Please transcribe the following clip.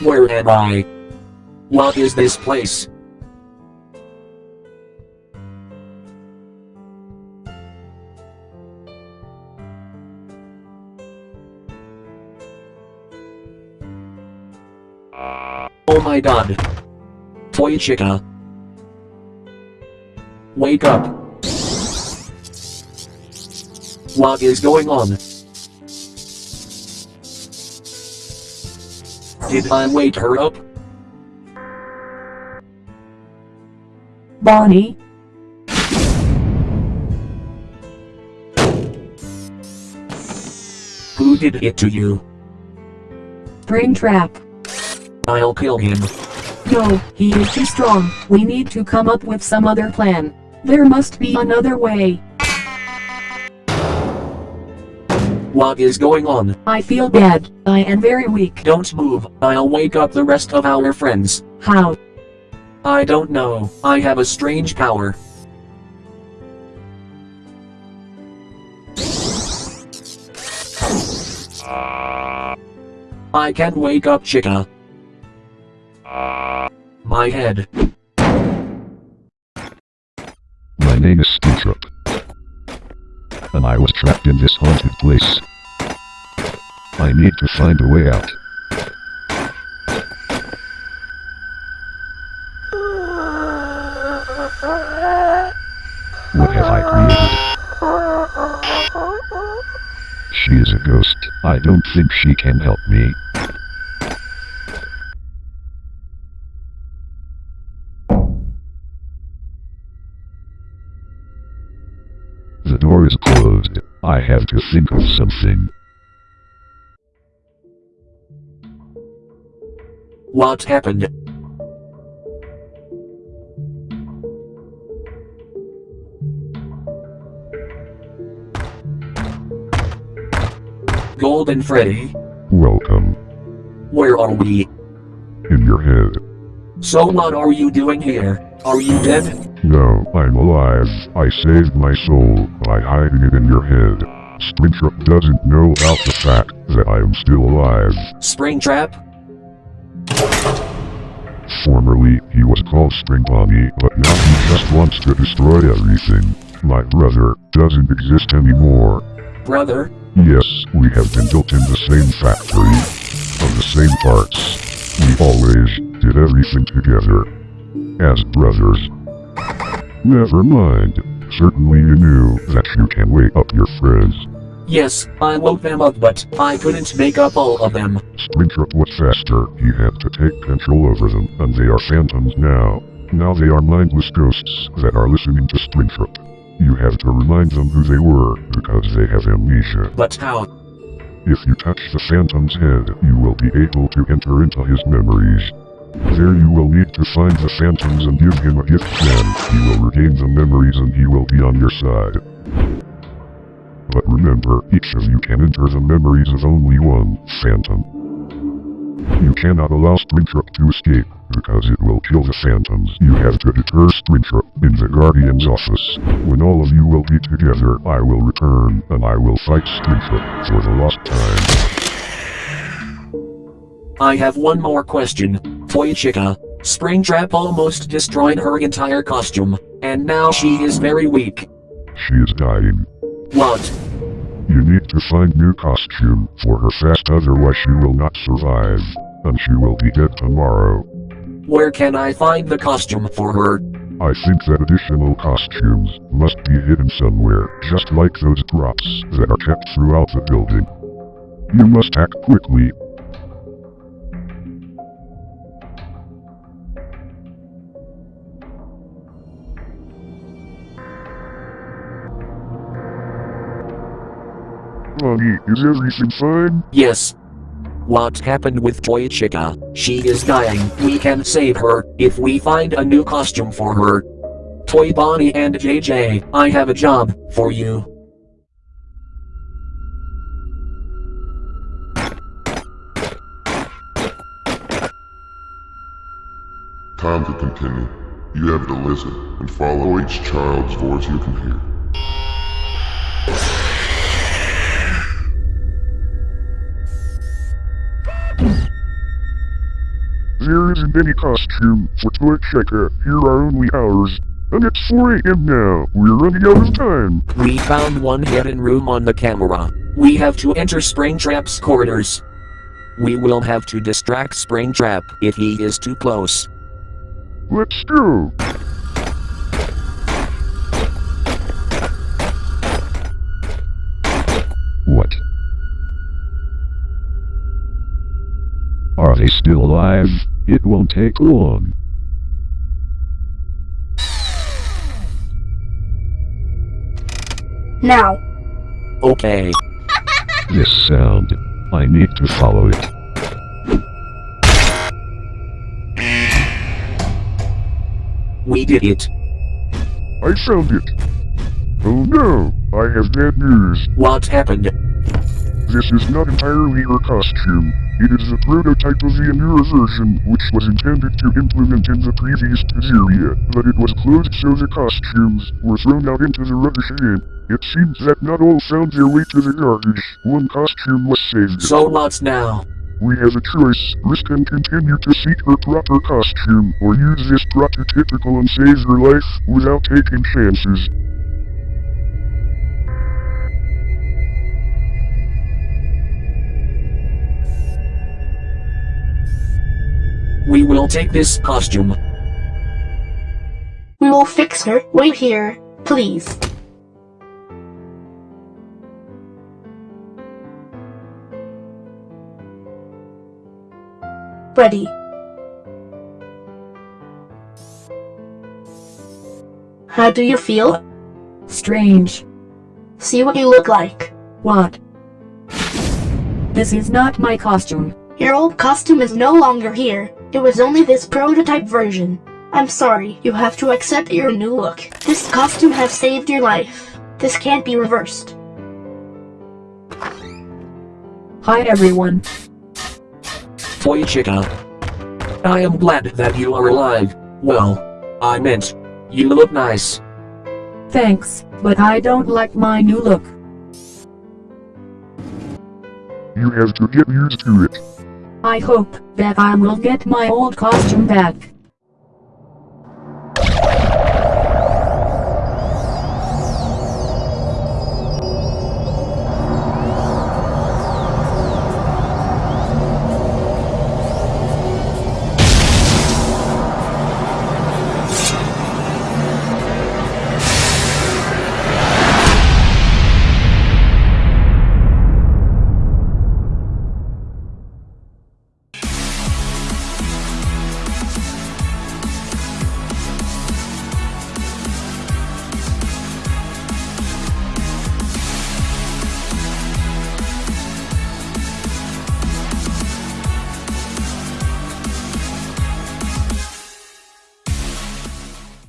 Where am I? What is this place? Oh my god. Toy Chica. Wake up. What is going on? Did I wake her up? Bonnie, Who did it to you? Brain trap. I'll kill him. No, he is too strong. We need to come up with some other plan. There must be another way. What is going on? I feel bad. I am very weak. Don't move. I'll wake up the rest of our friends. How? I don't know. I have a strange power. I can wake up Chica. My head. My name is Springtrap. And I was trapped in this haunted place. I need to find a way out. What have I created? She is a ghost. I don't think she can help me. Door is closed. I have to think of something. What happened? Golden Freddy, Welcome. where are we? In your head. So what are you doing here? Are you dead? No, I'm alive. I saved my soul by hiding it in your head. Springtrap doesn't know about the fact that I am still alive. Springtrap? Formerly, he was called Spring Bonnie, but now he just wants to destroy everything. My brother doesn't exist anymore. Brother? Yes, we have been built in the same factory. Of the same parts. We always did everything together. As brothers. Never mind. Certainly you knew that you can wake up your friends. Yes, I woke them up but I couldn't make up all of them. Springtrap was faster. He had to take control over them, and they are phantoms now. Now they are mindless ghosts that are listening to Springtrap. You have to remind them who they were, because they have amnesia. But how? If you touch the Phantom's head, you will be able to enter into his memories. There you will need to find the Phantoms and give him a gift then. He will regain the memories and he will be on your side. But remember, each of you can enter the memories of only one Phantom. You cannot allow Springtrap to escape, because it will kill the Phantoms. You have to deter Springtrap in the Guardian's office. When all of you will be together, I will return, and I will fight Springtrap for the lost time. I have one more question. Toy Chica. Springtrap almost destroyed her entire costume, and now she is very weak. She is dying. What? You need to find new costume for her fast otherwise she will not survive. And she will be dead tomorrow. Where can I find the costume for her? I think that additional costumes must be hidden somewhere, just like those props that are kept throughout the building. You must act quickly. Bonnie, is everything fine? Yes. What happened with Toy Chica? She is dying. We can save her if we find a new costume for her. Toy Bonnie and JJ, I have a job for you. Time to continue. You have to listen and follow each child's voice you can hear. Isn't any costume for Toy Chica. Here are only ours. And it's 4 a.m. now. We're running out of time. We found one hidden room on the camera. We have to enter Springtrap's corridors. We will have to distract Springtrap if he is too close. Let's go. What? Are they still alive? It won't take long. Now, Okay. This sound. I need to follow it. We did it. I found it. Oh no, I have bad news. What happened? This is not entirely your costume. It is a prototype of the newer version, which was intended to implement in the previous Pizzeria, but it was closed so the costumes were thrown out into the rubbish bin. It seems that not all found their way to the garbage. One costume was saved. So what's now? We have a choice. Risk and continue to seek her proper costume, or use this prototypical and save her life without taking chances. We will take this costume. we will fix her. Wait here, please. Ready. How do you feel? Strange. See what you look like. What? This is not my costume. Your old costume is no longer here. It was only this prototype version. I'm sorry, you have to accept your new look. This costume has saved your life. This can't be reversed. Hi everyone. Toy Chica. I am glad that you are alive. Well, I meant, you look nice. Thanks, but I don't like my new look. You have to get used to it. I hope that I will get my old costume back.